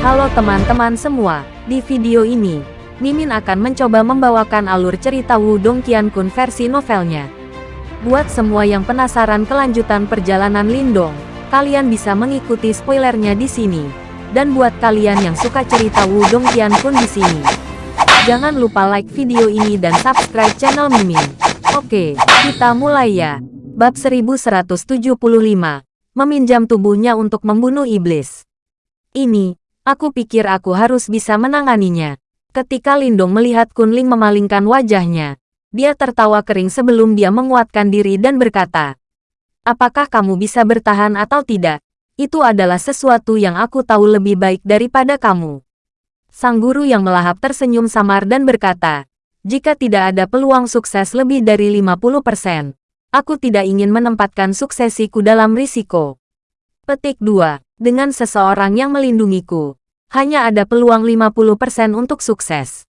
Halo teman-teman semua, di video ini, Mimin akan mencoba membawakan alur cerita Wudong Qiankun versi novelnya. Buat semua yang penasaran kelanjutan perjalanan Lindong, kalian bisa mengikuti spoilernya di sini. Dan buat kalian yang suka cerita Wudong Qiankun di sini, jangan lupa like video ini dan subscribe channel Mimin. Oke, kita mulai ya. Bab 1175, Meminjam tubuhnya untuk membunuh iblis. Ini, aku pikir aku harus bisa menanganinya. Ketika Lindong melihat Kunling memalingkan wajahnya, dia tertawa kering sebelum dia menguatkan diri dan berkata, Apakah kamu bisa bertahan atau tidak? Itu adalah sesuatu yang aku tahu lebih baik daripada kamu. Sang guru yang melahap tersenyum samar dan berkata, jika tidak ada peluang sukses lebih dari 50%, Aku tidak ingin menempatkan suksesiku dalam risiko. Petik 2. Dengan seseorang yang melindungiku, hanya ada peluang 50% untuk sukses.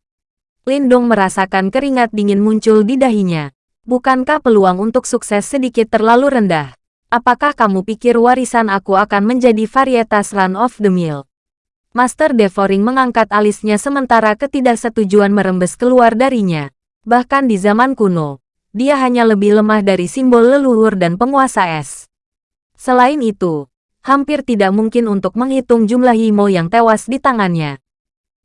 Lindong merasakan keringat dingin muncul di dahinya. Bukankah peluang untuk sukses sedikit terlalu rendah? Apakah kamu pikir warisan aku akan menjadi varietas run of the mill? Master Devoring mengangkat alisnya sementara ketidaksetujuan merembes keluar darinya. Bahkan di zaman kuno, dia hanya lebih lemah dari simbol leluhur dan penguasa es. Selain itu, hampir tidak mungkin untuk menghitung jumlah Himo yang tewas di tangannya.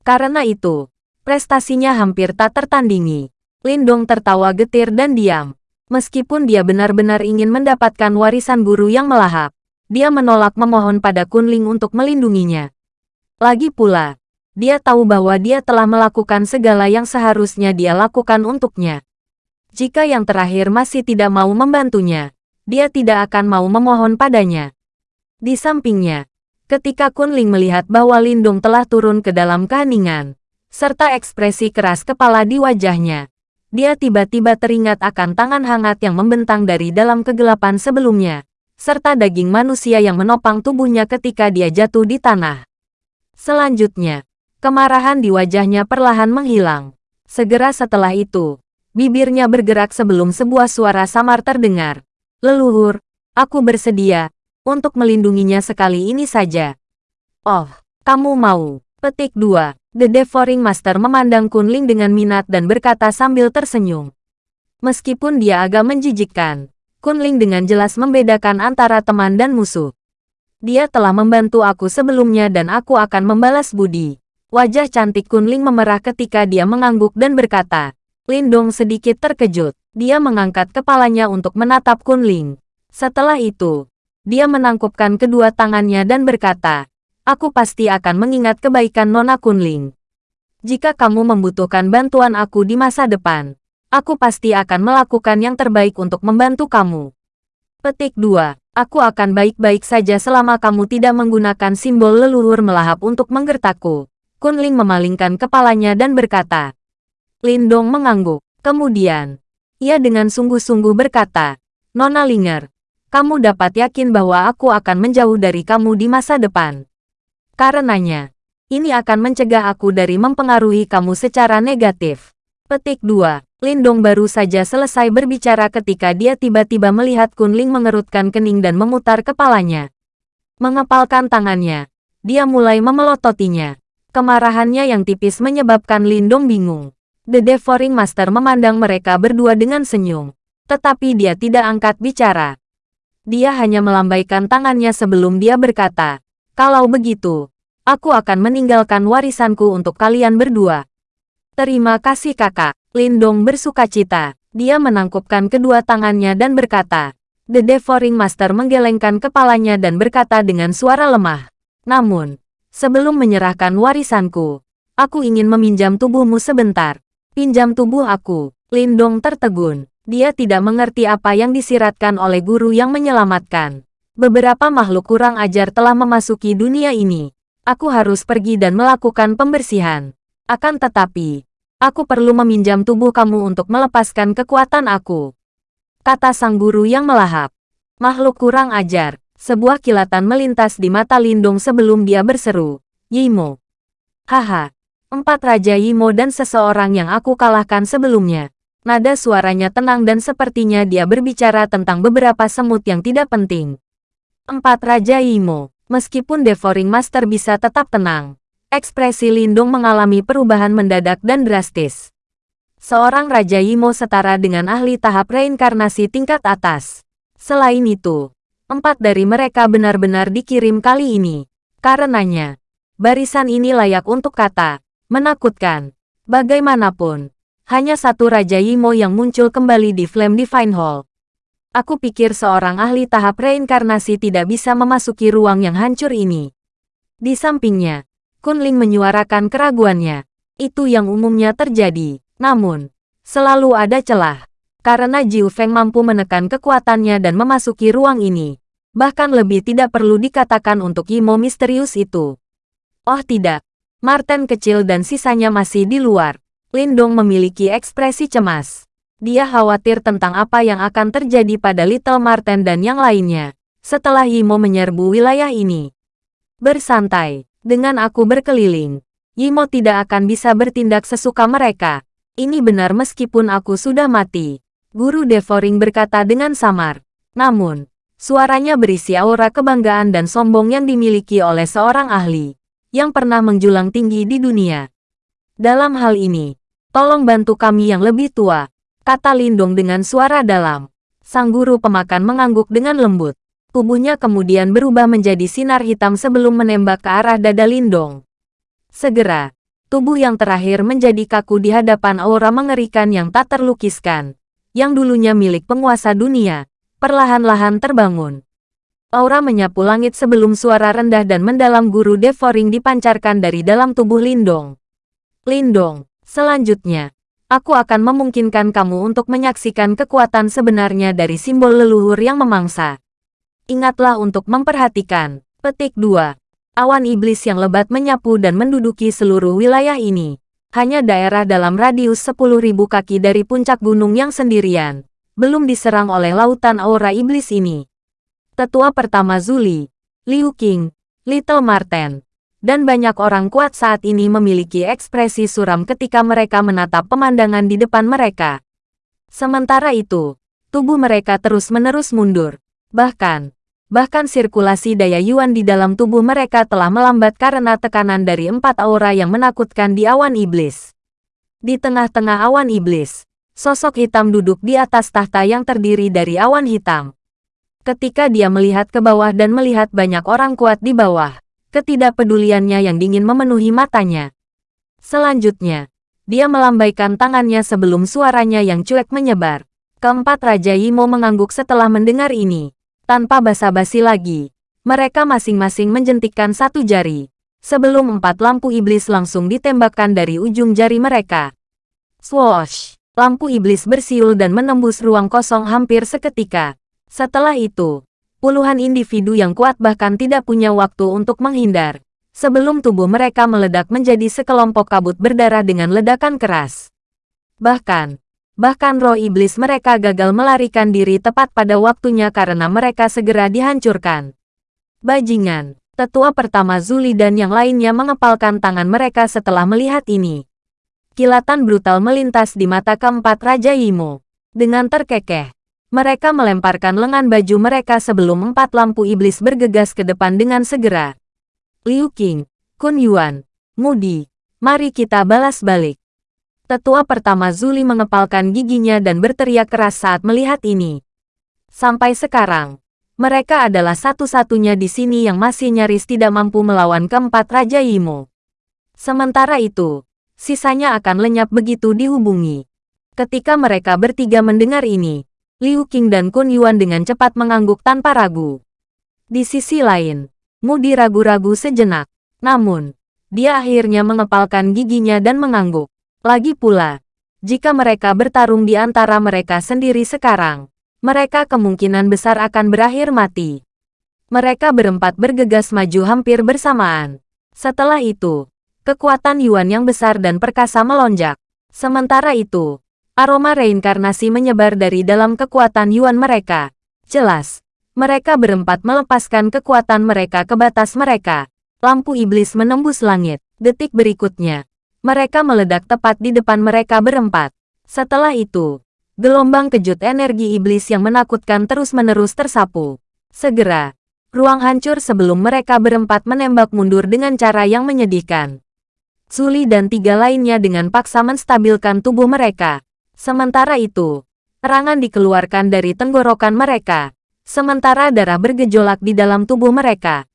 Karena itu, prestasinya hampir tak tertandingi. Lindong tertawa getir dan diam. Meskipun dia benar-benar ingin mendapatkan warisan guru yang melahap, dia menolak memohon pada Kunling untuk melindunginya. Lagi pula, dia tahu bahwa dia telah melakukan segala yang seharusnya dia lakukan untuknya. Jika yang terakhir masih tidak mau membantunya, dia tidak akan mau memohon padanya. Di sampingnya, ketika Kunling melihat bahwa Lindung telah turun ke dalam keheningan, serta ekspresi keras kepala di wajahnya, dia tiba-tiba teringat akan tangan hangat yang membentang dari dalam kegelapan sebelumnya, serta daging manusia yang menopang tubuhnya ketika dia jatuh di tanah. Selanjutnya, kemarahan di wajahnya perlahan menghilang. Segera setelah itu, Bibirnya bergerak sebelum sebuah suara samar terdengar. Leluhur, aku bersedia untuk melindunginya sekali ini saja. Oh, kamu mau. Petik 2. The Devouring Master memandang Kunling dengan minat dan berkata sambil tersenyum. Meskipun dia agak menjijikkan, Kunling dengan jelas membedakan antara teman dan musuh. Dia telah membantu aku sebelumnya dan aku akan membalas budi. Wajah cantik Kunling memerah ketika dia mengangguk dan berkata, Lindong sedikit terkejut. Dia mengangkat kepalanya untuk menatap Kunling. Setelah itu, dia menangkupkan kedua tangannya dan berkata, Aku pasti akan mengingat kebaikan Nona Kunling. Jika kamu membutuhkan bantuan aku di masa depan, aku pasti akan melakukan yang terbaik untuk membantu kamu. Petik 2. Aku akan baik-baik saja selama kamu tidak menggunakan simbol leluhur melahap untuk menggertakku. Kunling memalingkan kepalanya dan berkata, Lindong mengangguk. Kemudian, ia dengan sungguh-sungguh berkata, Nona Linger, kamu dapat yakin bahwa aku akan menjauh dari kamu di masa depan. Karenanya, ini akan mencegah aku dari mempengaruhi kamu secara negatif. Petik 2. Lindong baru saja selesai berbicara ketika dia tiba-tiba melihat Kunling mengerutkan kening dan memutar kepalanya. Mengepalkan tangannya, dia mulai memelototinya. Kemarahannya yang tipis menyebabkan Lindong bingung. The Devouring Master memandang mereka berdua dengan senyum. Tetapi dia tidak angkat bicara. Dia hanya melambaikan tangannya sebelum dia berkata, Kalau begitu, aku akan meninggalkan warisanku untuk kalian berdua. Terima kasih kakak. Lindong bersuka cita. Dia menangkupkan kedua tangannya dan berkata, The Devouring Master menggelengkan kepalanya dan berkata dengan suara lemah. Namun, sebelum menyerahkan warisanku, aku ingin meminjam tubuhmu sebentar. Pinjam tubuh aku. Lindong tertegun. Dia tidak mengerti apa yang disiratkan oleh guru yang menyelamatkan. Beberapa makhluk kurang ajar telah memasuki dunia ini. Aku harus pergi dan melakukan pembersihan. Akan tetapi, aku perlu meminjam tubuh kamu untuk melepaskan kekuatan aku. Kata sang guru yang melahap. Makhluk kurang ajar. Sebuah kilatan melintas di mata Lindong sebelum dia berseru. Yimo. Haha, Empat Raja Yimo dan seseorang yang aku kalahkan sebelumnya. Nada suaranya tenang dan sepertinya dia berbicara tentang beberapa semut yang tidak penting. Empat Raja Yimo, meskipun Devouring Master bisa tetap tenang, ekspresi Lindung mengalami perubahan mendadak dan drastis. Seorang Raja Yimo setara dengan ahli tahap reinkarnasi tingkat atas. Selain itu, empat dari mereka benar-benar dikirim kali ini. Karenanya, barisan ini layak untuk kata, menakutkan. Bagaimanapun, hanya satu Raja Yimo yang muncul kembali di Flame Divine Hall. Aku pikir seorang ahli tahap reinkarnasi tidak bisa memasuki ruang yang hancur ini. Di sampingnya, Kunling menyuarakan keraguannya. Itu yang umumnya terjadi. Namun, selalu ada celah. Karena Jiu Feng mampu menekan kekuatannya dan memasuki ruang ini. Bahkan lebih tidak perlu dikatakan untuk Imo misterius itu. Oh tidak, Martin kecil dan sisanya masih di luar. Lindong memiliki ekspresi cemas. Dia khawatir tentang apa yang akan terjadi pada Little Martin dan yang lainnya, setelah Yimo menyerbu wilayah ini. Bersantai, dengan aku berkeliling, Yimo tidak akan bisa bertindak sesuka mereka. Ini benar meskipun aku sudah mati. Guru Devoring berkata dengan samar. Namun, suaranya berisi aura kebanggaan dan sombong yang dimiliki oleh seorang ahli, yang pernah menjulang tinggi di dunia. Dalam hal ini, tolong bantu kami yang lebih tua, kata Lindong dengan suara dalam. Sang guru pemakan mengangguk dengan lembut. Tubuhnya kemudian berubah menjadi sinar hitam sebelum menembak ke arah dada Lindong. Segera, tubuh yang terakhir menjadi kaku di hadapan aura mengerikan yang tak terlukiskan, yang dulunya milik penguasa dunia, perlahan-lahan terbangun. Aura menyapu langit sebelum suara rendah dan mendalam guru Devoring dipancarkan dari dalam tubuh Lindong. Lindong, selanjutnya, aku akan memungkinkan kamu untuk menyaksikan kekuatan sebenarnya dari simbol leluhur yang memangsa. Ingatlah untuk memperhatikan. Petik 2. Awan iblis yang lebat menyapu dan menduduki seluruh wilayah ini. Hanya daerah dalam radius 10.000 kaki dari puncak gunung yang sendirian. Belum diserang oleh lautan aura iblis ini. Tetua pertama Zuli, Liu Qing, Little Marten, dan banyak orang kuat saat ini memiliki ekspresi suram ketika mereka menatap pemandangan di depan mereka. Sementara itu, tubuh mereka terus-menerus mundur. Bahkan, bahkan sirkulasi daya Yuan di dalam tubuh mereka telah melambat karena tekanan dari empat aura yang menakutkan di awan iblis. Di tengah-tengah awan iblis, sosok hitam duduk di atas tahta yang terdiri dari awan hitam. Ketika dia melihat ke bawah dan melihat banyak orang kuat di bawah, ketidakpeduliannya yang dingin memenuhi matanya. Selanjutnya, dia melambaikan tangannya sebelum suaranya yang cuek menyebar. Keempat Raja Yimo mengangguk setelah mendengar ini. Tanpa basa-basi lagi, mereka masing-masing menjentikkan satu jari. Sebelum empat lampu iblis langsung ditembakkan dari ujung jari mereka. Swoosh! Lampu iblis bersiul dan menembus ruang kosong hampir seketika. Setelah itu, Puluhan individu yang kuat bahkan tidak punya waktu untuk menghindar. Sebelum tubuh mereka meledak menjadi sekelompok kabut berdarah dengan ledakan keras. Bahkan, bahkan roh iblis mereka gagal melarikan diri tepat pada waktunya karena mereka segera dihancurkan. Bajingan, tetua pertama Zuli dan yang lainnya mengepalkan tangan mereka setelah melihat ini. Kilatan brutal melintas di mata keempat Raja Imo. Dengan terkekeh, mereka melemparkan lengan baju mereka sebelum empat lampu iblis bergegas ke depan dengan segera. Liu Qing, Kun Yuan, Mudi, mari kita balas balik. Tetua pertama Zuli mengepalkan giginya dan berteriak keras saat melihat ini. Sampai sekarang, mereka adalah satu-satunya di sini yang masih nyaris tidak mampu melawan keempat Raja Yimo. Sementara itu, sisanya akan lenyap begitu dihubungi. Ketika mereka bertiga mendengar ini, Liu Qing dan Kun Yuan dengan cepat mengangguk tanpa ragu. Di sisi lain, Mudi ragu-ragu sejenak. Namun, dia akhirnya mengepalkan giginya dan mengangguk. Lagi pula, jika mereka bertarung di antara mereka sendiri sekarang, mereka kemungkinan besar akan berakhir mati. Mereka berempat bergegas maju hampir bersamaan. Setelah itu, kekuatan Yuan yang besar dan perkasa melonjak. Sementara itu, Aroma reinkarnasi menyebar dari dalam kekuatan Yuan mereka. Jelas, mereka berempat melepaskan kekuatan mereka ke batas mereka. Lampu iblis menembus langit. Detik berikutnya, mereka meledak tepat di depan mereka berempat. Setelah itu, gelombang kejut energi iblis yang menakutkan terus-menerus tersapu. Segera, Ruang hancur sebelum mereka berempat menembak mundur dengan cara yang menyedihkan. Zuli dan tiga lainnya dengan paksa menstabilkan tubuh mereka. Sementara itu, terangan dikeluarkan dari tenggorokan mereka. Sementara darah bergejolak di dalam tubuh mereka.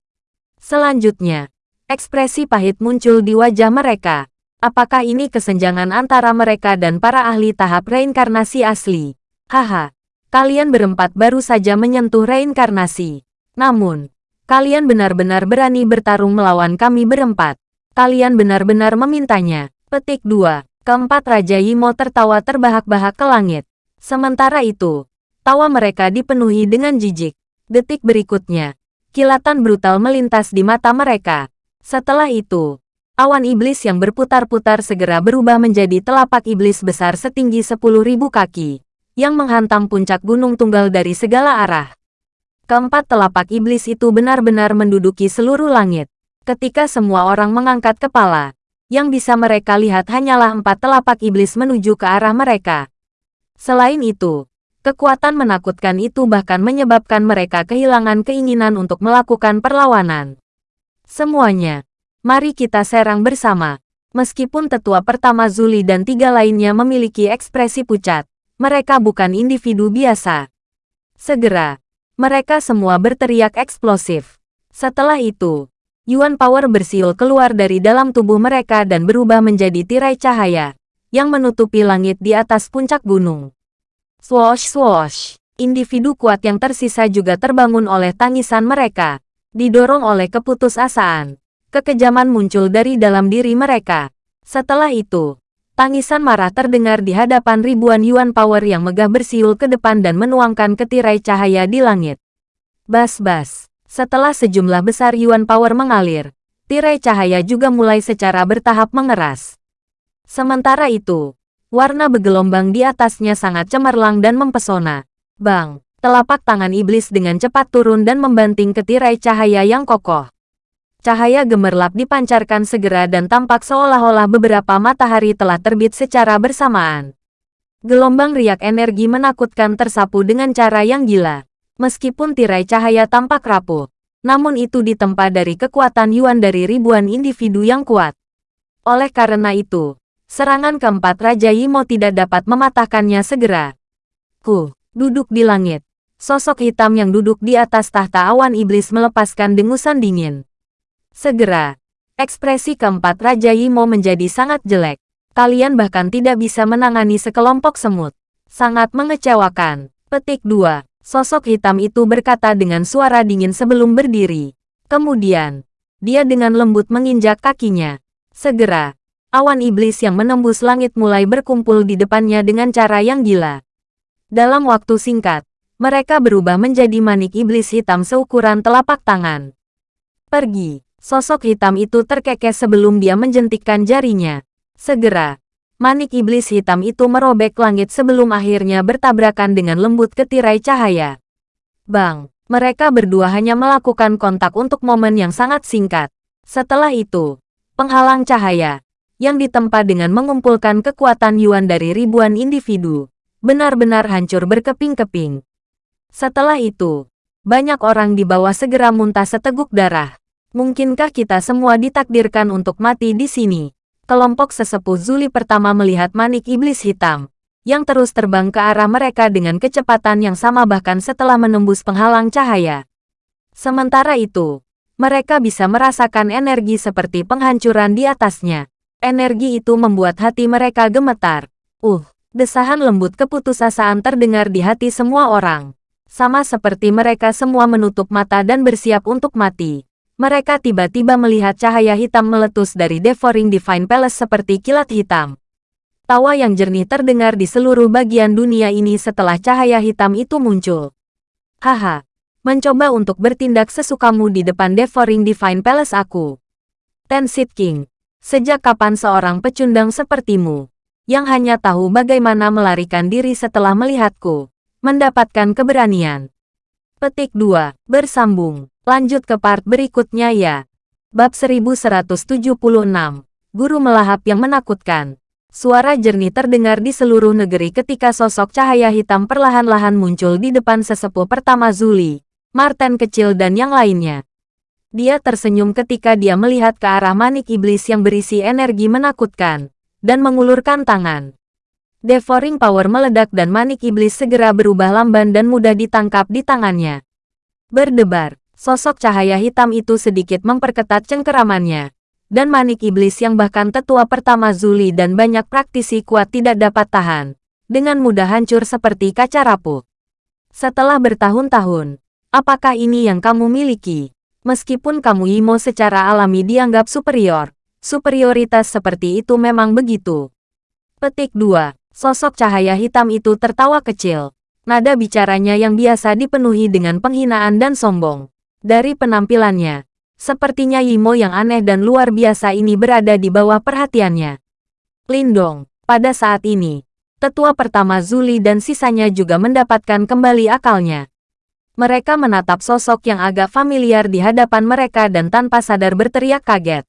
Selanjutnya, ekspresi pahit muncul di wajah mereka. Apakah ini kesenjangan antara mereka dan para ahli tahap reinkarnasi asli? Haha, kalian berempat baru saja menyentuh reinkarnasi. Namun, kalian benar-benar berani bertarung melawan kami berempat. Kalian benar-benar memintanya. Petik 2. Keempat Raja Yimo tertawa terbahak-bahak ke langit. Sementara itu, tawa mereka dipenuhi dengan jijik. Detik berikutnya, kilatan brutal melintas di mata mereka. Setelah itu, awan iblis yang berputar-putar segera berubah menjadi telapak iblis besar setinggi 10.000 kaki, yang menghantam puncak gunung tunggal dari segala arah. Keempat telapak iblis itu benar-benar menduduki seluruh langit. Ketika semua orang mengangkat kepala, yang bisa mereka lihat hanyalah empat telapak iblis menuju ke arah mereka. Selain itu, kekuatan menakutkan itu bahkan menyebabkan mereka kehilangan keinginan untuk melakukan perlawanan. Semuanya, mari kita serang bersama. Meskipun tetua pertama Zuli dan tiga lainnya memiliki ekspresi pucat, mereka bukan individu biasa. Segera, mereka semua berteriak eksplosif. Setelah itu, Yuan Power bersiul keluar dari dalam tubuh mereka dan berubah menjadi tirai cahaya, yang menutupi langit di atas puncak gunung. Swoosh swoosh, individu kuat yang tersisa juga terbangun oleh tangisan mereka, didorong oleh keputusasaan. Kekejaman muncul dari dalam diri mereka. Setelah itu, Tangisan marah terdengar di hadapan ribuan Yuan Power yang megah bersiul ke depan dan menuangkan ketirai cahaya di langit. Bas-bas. Setelah sejumlah besar Yuan Power mengalir, tirai cahaya juga mulai secara bertahap mengeras. Sementara itu, warna bergelombang di atasnya sangat cemerlang dan mempesona. Bang, telapak tangan iblis dengan cepat turun dan membanting ke tirai cahaya yang kokoh. Cahaya gemerlap dipancarkan segera dan tampak seolah-olah beberapa matahari telah terbit secara bersamaan. Gelombang riak energi menakutkan tersapu dengan cara yang gila. Meskipun tirai cahaya tampak rapuh, namun itu ditempa dari kekuatan Yuan dari ribuan individu yang kuat. Oleh karena itu, serangan keempat Raja Yimo tidak dapat mematahkannya segera. Ku, duduk di langit. Sosok hitam yang duduk di atas tahta awan iblis melepaskan dengusan dingin. Segera, ekspresi keempat Raja Yimo menjadi sangat jelek. Kalian bahkan tidak bisa menangani sekelompok semut. Sangat mengecewakan. Petik 2. Sosok hitam itu berkata dengan suara dingin sebelum berdiri. Kemudian, dia dengan lembut menginjak kakinya. Segera, awan iblis yang menembus langit mulai berkumpul di depannya dengan cara yang gila. Dalam waktu singkat, mereka berubah menjadi manik iblis hitam seukuran telapak tangan. Pergi. Sosok hitam itu terkekeh sebelum dia menjentikkan jarinya. Segera, manik iblis hitam itu merobek langit sebelum akhirnya bertabrakan dengan lembut ke tirai cahaya. Bang, mereka berdua hanya melakukan kontak untuk momen yang sangat singkat. Setelah itu, penghalang cahaya, yang ditempa dengan mengumpulkan kekuatan Yuan dari ribuan individu, benar-benar hancur berkeping-keping. Setelah itu, banyak orang di bawah segera muntah seteguk darah. Mungkinkah kita semua ditakdirkan untuk mati di sini? Kelompok sesepuh Zuli pertama melihat manik iblis hitam, yang terus terbang ke arah mereka dengan kecepatan yang sama bahkan setelah menembus penghalang cahaya. Sementara itu, mereka bisa merasakan energi seperti penghancuran di atasnya. Energi itu membuat hati mereka gemetar. Uh, desahan lembut keputusasaan terdengar di hati semua orang. Sama seperti mereka semua menutup mata dan bersiap untuk mati. Mereka tiba-tiba melihat cahaya hitam meletus dari Devouring Divine Palace seperti kilat hitam. Tawa yang jernih terdengar di seluruh bagian dunia ini setelah cahaya hitam itu muncul. Haha, mencoba untuk bertindak sesukamu di depan Devouring Divine Palace aku. Tensit King, sejak kapan seorang pecundang sepertimu, yang hanya tahu bagaimana melarikan diri setelah melihatku, mendapatkan keberanian? Petik 2, bersambung. Lanjut ke part berikutnya ya. Bab 1176. Guru melahap yang menakutkan. Suara jernih terdengar di seluruh negeri ketika sosok cahaya hitam perlahan-lahan muncul di depan sesepuh pertama Zuli, Martin kecil dan yang lainnya. Dia tersenyum ketika dia melihat ke arah manik iblis yang berisi energi menakutkan, dan mengulurkan tangan. Devouring Power meledak dan manik iblis segera berubah lamban dan mudah ditangkap di tangannya. Berdebar, sosok cahaya hitam itu sedikit memperketat cengkeramannya. Dan manik iblis yang bahkan tetua pertama Zuli dan banyak praktisi kuat tidak dapat tahan. Dengan mudah hancur seperti kaca rapuh. Setelah bertahun-tahun, apakah ini yang kamu miliki? Meskipun kamu Imo secara alami dianggap superior, superioritas seperti itu memang begitu. Petik 2. Sosok cahaya hitam itu tertawa kecil. Nada bicaranya yang biasa dipenuhi dengan penghinaan dan sombong. Dari penampilannya, sepertinya Imo yang aneh dan luar biasa ini berada di bawah perhatiannya. Lindong, pada saat ini, tetua pertama Zuli dan sisanya juga mendapatkan kembali akalnya. Mereka menatap sosok yang agak familiar di hadapan mereka dan tanpa sadar berteriak kaget.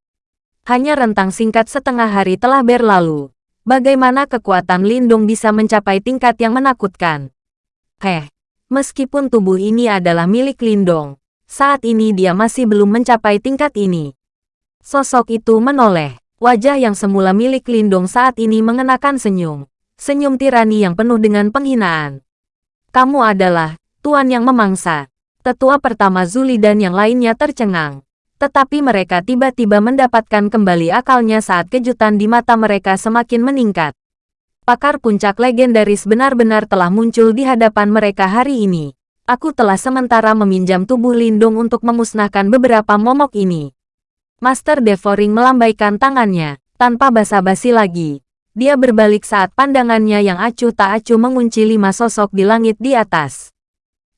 Hanya rentang singkat setengah hari telah berlalu. Bagaimana kekuatan Lindung bisa mencapai tingkat yang menakutkan? Heh, meskipun tubuh ini adalah milik Lindong, saat ini dia masih belum mencapai tingkat ini. Sosok itu menoleh. Wajah yang semula milik Lindong saat ini mengenakan senyum. Senyum tirani yang penuh dengan penghinaan. Kamu adalah Tuan yang memangsa. Tetua pertama Zuli dan yang lainnya tercengang. Tetapi mereka tiba-tiba mendapatkan kembali akalnya saat kejutan di mata mereka semakin meningkat. Pakar puncak legendaris benar-benar telah muncul di hadapan mereka hari ini. Aku telah sementara meminjam tubuh Lindung untuk memusnahkan beberapa momok ini. Master Devouring melambaikan tangannya, tanpa basa-basi lagi. Dia berbalik saat pandangannya yang acuh tak acuh mengunci lima sosok di langit di atas.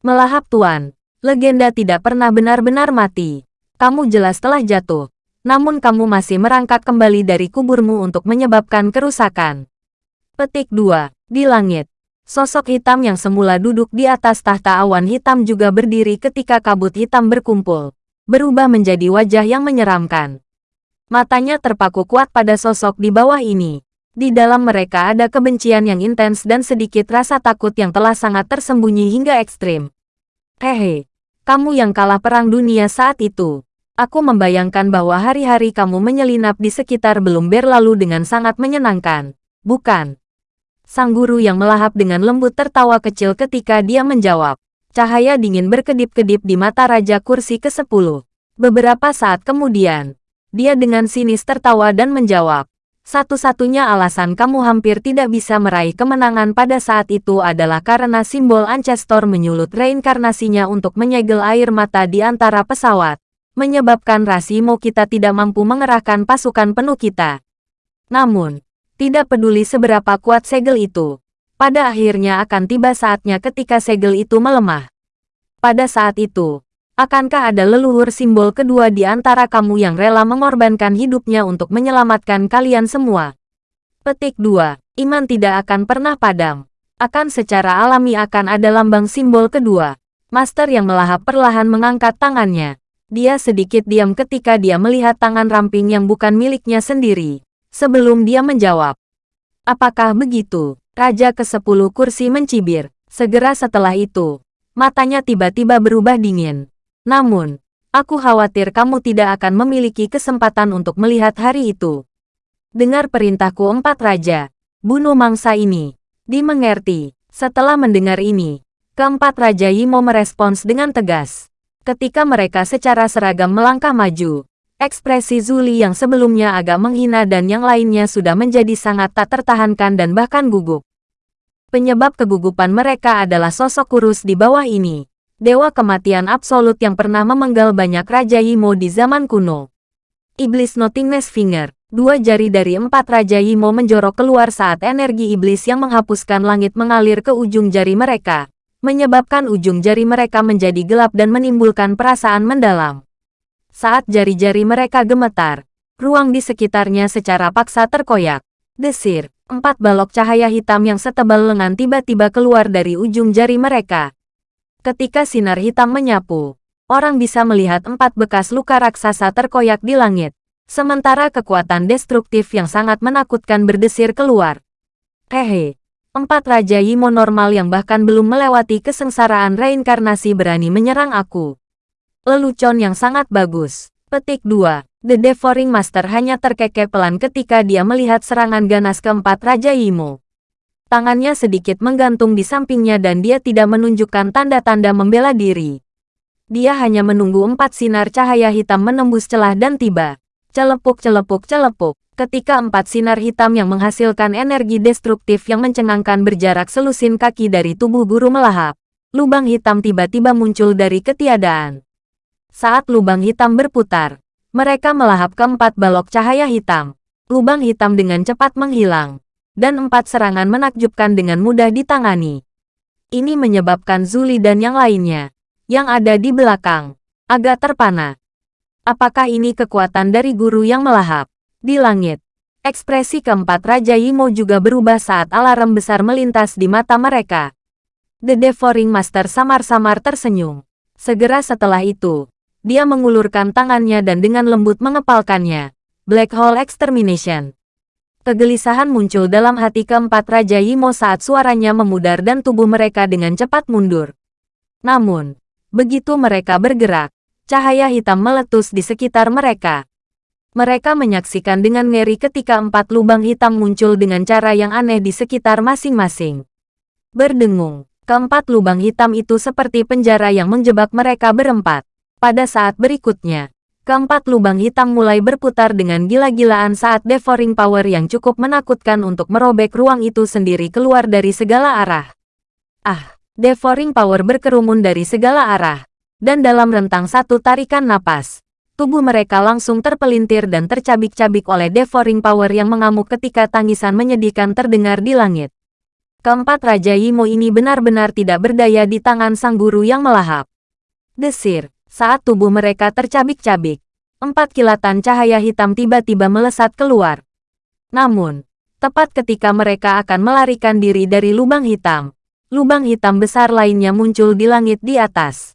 Melahap Tuan, legenda tidak pernah benar-benar mati. Kamu jelas telah jatuh. Namun kamu masih merangkak kembali dari kuburmu untuk menyebabkan kerusakan. Petik 2. Di langit. Sosok hitam yang semula duduk di atas tahta awan hitam juga berdiri ketika kabut hitam berkumpul. Berubah menjadi wajah yang menyeramkan. Matanya terpaku kuat pada sosok di bawah ini. Di dalam mereka ada kebencian yang intens dan sedikit rasa takut yang telah sangat tersembunyi hingga ekstrim. Hehe, kamu yang kalah perang dunia saat itu. Aku membayangkan bahwa hari-hari kamu menyelinap di sekitar belum berlalu dengan sangat menyenangkan, bukan? Sang guru yang melahap dengan lembut tertawa kecil ketika dia menjawab. Cahaya dingin berkedip-kedip di mata Raja Kursi ke-10. Beberapa saat kemudian, dia dengan sinis tertawa dan menjawab, satu-satunya alasan kamu hampir tidak bisa meraih kemenangan pada saat itu adalah karena simbol Ancestor menyulut reinkarnasinya untuk menyegel air mata di antara pesawat, menyebabkan Rasimo kita tidak mampu mengerahkan pasukan penuh kita. Namun, tidak peduli seberapa kuat segel itu, pada akhirnya akan tiba saatnya ketika segel itu melemah. Pada saat itu, Akankah ada leluhur simbol kedua di antara kamu yang rela mengorbankan hidupnya untuk menyelamatkan kalian semua? Petik 2. Iman tidak akan pernah padam. Akan secara alami akan ada lambang simbol kedua. Master yang melahap perlahan mengangkat tangannya. Dia sedikit diam ketika dia melihat tangan ramping yang bukan miliknya sendiri. Sebelum dia menjawab. Apakah begitu? Raja ke-10 kursi mencibir. Segera setelah itu, matanya tiba-tiba berubah dingin. Namun, aku khawatir kamu tidak akan memiliki kesempatan untuk melihat hari itu. Dengar perintahku empat raja, bunuh mangsa ini. Dimengerti, setelah mendengar ini, keempat raja Yimo merespons dengan tegas. Ketika mereka secara seragam melangkah maju, ekspresi Zuli yang sebelumnya agak menghina dan yang lainnya sudah menjadi sangat tak tertahankan dan bahkan gugup. Penyebab kegugupan mereka adalah sosok kurus di bawah ini dewa kematian absolut yang pernah memenggal banyak Raja Yimo di zaman kuno. Iblis Nothingness Finger, dua jari dari empat Raja Yimo menjorok keluar saat energi iblis yang menghapuskan langit mengalir ke ujung jari mereka, menyebabkan ujung jari mereka menjadi gelap dan menimbulkan perasaan mendalam. Saat jari-jari mereka gemetar, ruang di sekitarnya secara paksa terkoyak. Desir, empat balok cahaya hitam yang setebal lengan tiba-tiba keluar dari ujung jari mereka, Ketika sinar hitam menyapu, orang bisa melihat empat bekas luka raksasa terkoyak di langit. Sementara kekuatan destruktif yang sangat menakutkan berdesir keluar. Hehe, Empat Raja Yimo normal yang bahkan belum melewati kesengsaraan reinkarnasi berani menyerang aku. Lelucon yang sangat bagus. Petik 2. The Devouring Master hanya terkekeh pelan ketika dia melihat serangan ganas keempat Raja Yimo. Tangannya sedikit menggantung di sampingnya dan dia tidak menunjukkan tanda-tanda membela diri. Dia hanya menunggu empat sinar cahaya hitam menembus celah dan tiba. Celepuk celepuk celepuk. Ketika empat sinar hitam yang menghasilkan energi destruktif yang mencengangkan berjarak selusin kaki dari tubuh guru melahap. Lubang hitam tiba-tiba muncul dari ketiadaan. Saat lubang hitam berputar, mereka melahap keempat balok cahaya hitam. Lubang hitam dengan cepat menghilang. Dan empat serangan menakjubkan dengan mudah ditangani. Ini menyebabkan Zuli dan yang lainnya, yang ada di belakang, agak terpana. Apakah ini kekuatan dari guru yang melahap? Di langit, ekspresi keempat Raja Yimo juga berubah saat alarm besar melintas di mata mereka. The Devouring Master samar-samar tersenyum. Segera setelah itu, dia mengulurkan tangannya dan dengan lembut mengepalkannya. Black Hole Extermination. Kegelisahan muncul dalam hati keempat Raja Yimo saat suaranya memudar dan tubuh mereka dengan cepat mundur. Namun, begitu mereka bergerak, cahaya hitam meletus di sekitar mereka. Mereka menyaksikan dengan ngeri ketika empat lubang hitam muncul dengan cara yang aneh di sekitar masing-masing. Berdengung, keempat lubang hitam itu seperti penjara yang menjebak mereka berempat. Pada saat berikutnya, keempat lubang hitam mulai berputar dengan gila-gilaan saat devouring power yang cukup menakutkan untuk merobek ruang itu sendiri keluar dari segala arah. Ah, devouring power berkerumun dari segala arah. Dan dalam rentang satu tarikan napas, tubuh mereka langsung terpelintir dan tercabik-cabik oleh devouring power yang mengamuk ketika tangisan menyedihkan terdengar di langit. Keempat Raja Yimo ini benar-benar tidak berdaya di tangan sang guru yang melahap. Desir, saat tubuh mereka tercabik-cabik, empat kilatan cahaya hitam tiba-tiba melesat keluar. Namun, tepat ketika mereka akan melarikan diri dari lubang hitam, lubang hitam besar lainnya muncul di langit di atas.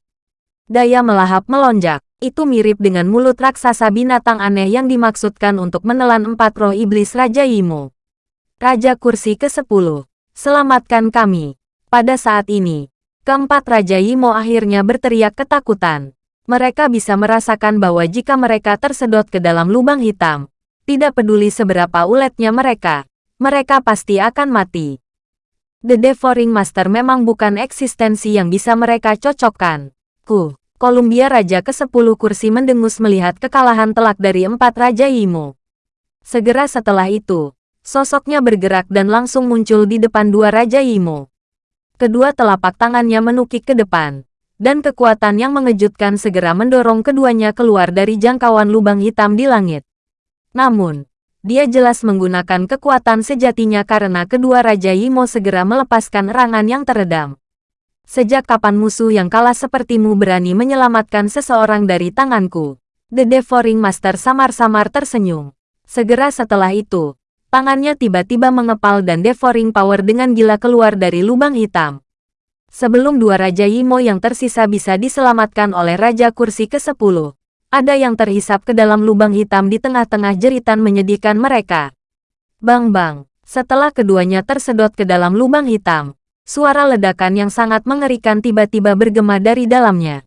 Daya melahap melonjak. Itu mirip dengan mulut raksasa binatang aneh yang dimaksudkan untuk menelan empat roh iblis Raja Imo. Raja Kursi ke-10. Selamatkan kami. Pada saat ini, keempat Raja Imo akhirnya berteriak ketakutan mereka bisa merasakan bahwa jika mereka tersedot ke dalam lubang hitam, tidak peduli seberapa uletnya mereka, mereka pasti akan mati. The Devouring Master memang bukan eksistensi yang bisa mereka cocokkan. Ku, Columbia Raja ke-10 kursi mendengus melihat kekalahan telak dari empat Raja Imo. Segera setelah itu, sosoknya bergerak dan langsung muncul di depan dua Raja Imo. Kedua telapak tangannya menukik ke depan dan kekuatan yang mengejutkan segera mendorong keduanya keluar dari jangkauan lubang hitam di langit. Namun, dia jelas menggunakan kekuatan sejatinya karena kedua Raja Yimo segera melepaskan erangan yang teredam. Sejak kapan musuh yang kalah sepertimu berani menyelamatkan seseorang dari tanganku? The Devouring Master samar-samar tersenyum. Segera setelah itu, tangannya tiba-tiba mengepal dan Devouring Power dengan gila keluar dari lubang hitam. Sebelum dua Raja Yimo yang tersisa bisa diselamatkan oleh Raja Kursi ke-10, ada yang terhisap ke dalam lubang hitam di tengah-tengah jeritan menyedihkan mereka. Bang-bang, setelah keduanya tersedot ke dalam lubang hitam, suara ledakan yang sangat mengerikan tiba-tiba bergema dari dalamnya.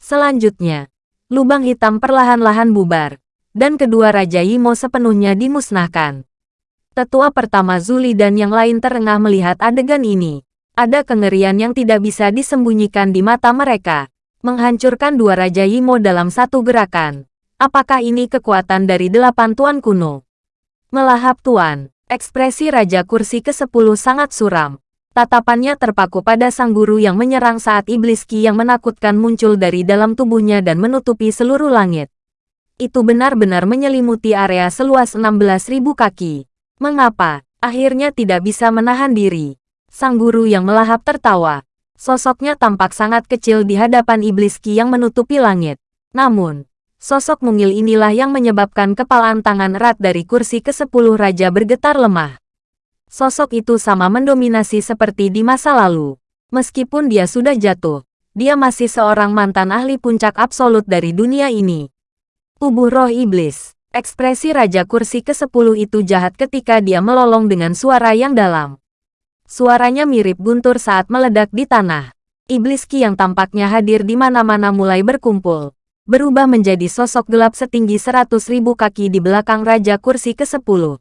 Selanjutnya, lubang hitam perlahan-lahan bubar, dan kedua Raja Yimo sepenuhnya dimusnahkan. Tetua pertama Zuli dan yang lain terengah melihat adegan ini. Ada kengerian yang tidak bisa disembunyikan di mata mereka. Menghancurkan dua Raja Yimo dalam satu gerakan. Apakah ini kekuatan dari delapan tuan kuno? Melahap tuan, ekspresi Raja Kursi ke-10 sangat suram. Tatapannya terpaku pada sang guru yang menyerang saat iblis ki yang menakutkan muncul dari dalam tubuhnya dan menutupi seluruh langit. Itu benar-benar menyelimuti area seluas 16.000 kaki. Mengapa? Akhirnya tidak bisa menahan diri. Sang guru yang melahap tertawa. Sosoknya tampak sangat kecil di hadapan iblis Ki yang menutupi langit. Namun, sosok mungil inilah yang menyebabkan kepalaan tangan erat dari kursi ke-10 raja bergetar lemah. Sosok itu sama mendominasi seperti di masa lalu. Meskipun dia sudah jatuh, dia masih seorang mantan ahli puncak absolut dari dunia ini. Tubuh roh iblis. Ekspresi Raja Kursi ke-10 itu jahat ketika dia melolong dengan suara yang dalam. Suaranya mirip guntur saat meledak di tanah. Iblis Ki yang tampaknya hadir di mana-mana mulai berkumpul. Berubah menjadi sosok gelap setinggi seratus ribu kaki di belakang Raja Kursi ke-10.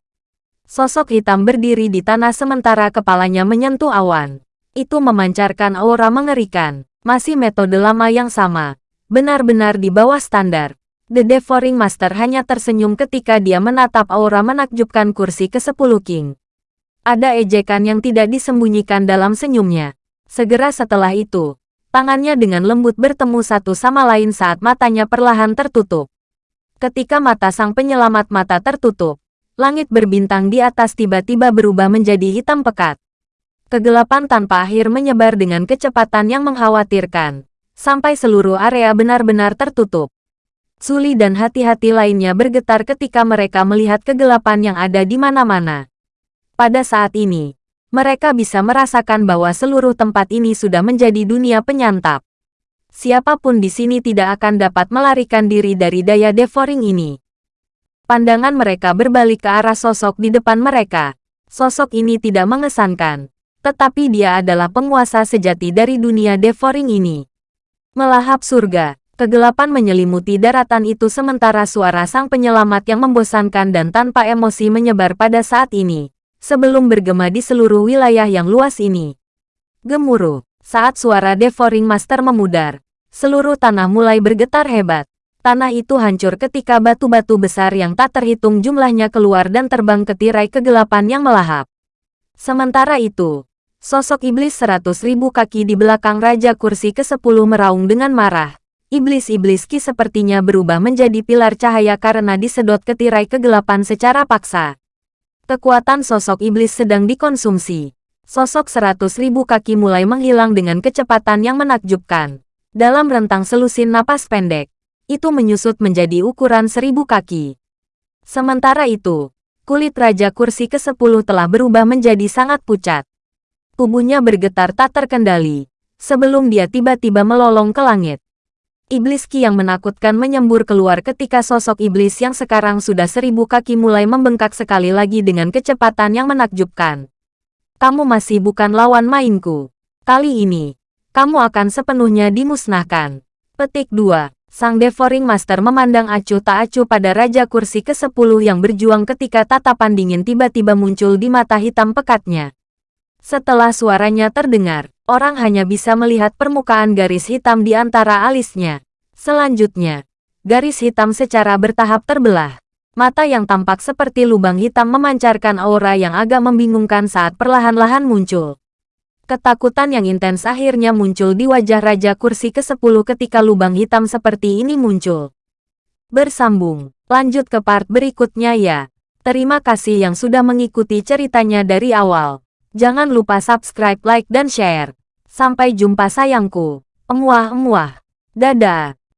Sosok hitam berdiri di tanah sementara kepalanya menyentuh awan. Itu memancarkan aura mengerikan. Masih metode lama yang sama. Benar-benar di bawah standar. The Devouring Master hanya tersenyum ketika dia menatap aura menakjubkan kursi ke-10 King. Ada ejekan yang tidak disembunyikan dalam senyumnya. Segera setelah itu, tangannya dengan lembut bertemu satu sama lain saat matanya perlahan tertutup. Ketika mata sang penyelamat mata tertutup, langit berbintang di atas tiba-tiba berubah menjadi hitam pekat. Kegelapan tanpa akhir menyebar dengan kecepatan yang mengkhawatirkan, sampai seluruh area benar-benar tertutup. Suli dan hati-hati lainnya bergetar ketika mereka melihat kegelapan yang ada di mana-mana. Pada saat ini, mereka bisa merasakan bahwa seluruh tempat ini sudah menjadi dunia penyantap. Siapa pun di sini tidak akan dapat melarikan diri dari daya devouring ini. Pandangan mereka berbalik ke arah sosok di depan mereka. Sosok ini tidak mengesankan, tetapi dia adalah penguasa sejati dari dunia devouring ini. Melahap surga, Kegelapan menyelimuti daratan itu sementara suara sang penyelamat yang membosankan dan tanpa emosi menyebar pada saat ini, sebelum bergema di seluruh wilayah yang luas ini. Gemuruh, saat suara Devouring Master memudar, seluruh tanah mulai bergetar hebat. Tanah itu hancur ketika batu-batu besar yang tak terhitung jumlahnya keluar dan terbang ke tirai kegelapan yang melahap. Sementara itu, sosok iblis seratus ribu kaki di belakang Raja Kursi ke-10 meraung dengan marah Iblis-iblis Ki sepertinya berubah menjadi pilar cahaya karena disedot ke tirai kegelapan secara paksa. Kekuatan sosok iblis sedang dikonsumsi. Sosok seratus ribu kaki mulai menghilang dengan kecepatan yang menakjubkan. Dalam rentang selusin napas pendek, itu menyusut menjadi ukuran seribu kaki. Sementara itu, kulit Raja Kursi ke-10 telah berubah menjadi sangat pucat. Tubuhnya bergetar tak terkendali, sebelum dia tiba-tiba melolong ke langit. Iblis Ki yang menakutkan menyembur keluar ketika sosok iblis yang sekarang sudah seribu kaki mulai membengkak sekali lagi dengan kecepatan yang menakjubkan. Kamu masih bukan lawan mainku. Kali ini, kamu akan sepenuhnya dimusnahkan. Petik 2. Sang Devouring Master memandang acuh tak acuh pada Raja Kursi ke-10 yang berjuang ketika tatapan dingin tiba-tiba muncul di mata hitam pekatnya. Setelah suaranya terdengar, orang hanya bisa melihat permukaan garis hitam di antara alisnya. Selanjutnya, garis hitam secara bertahap terbelah. Mata yang tampak seperti lubang hitam memancarkan aura yang agak membingungkan saat perlahan-lahan muncul. Ketakutan yang intens akhirnya muncul di wajah Raja Kursi ke-10 ketika lubang hitam seperti ini muncul. Bersambung, lanjut ke part berikutnya ya. Terima kasih yang sudah mengikuti ceritanya dari awal. Jangan lupa subscribe, like, dan share. Sampai jumpa sayangku. Emuah-emuah. Dadah.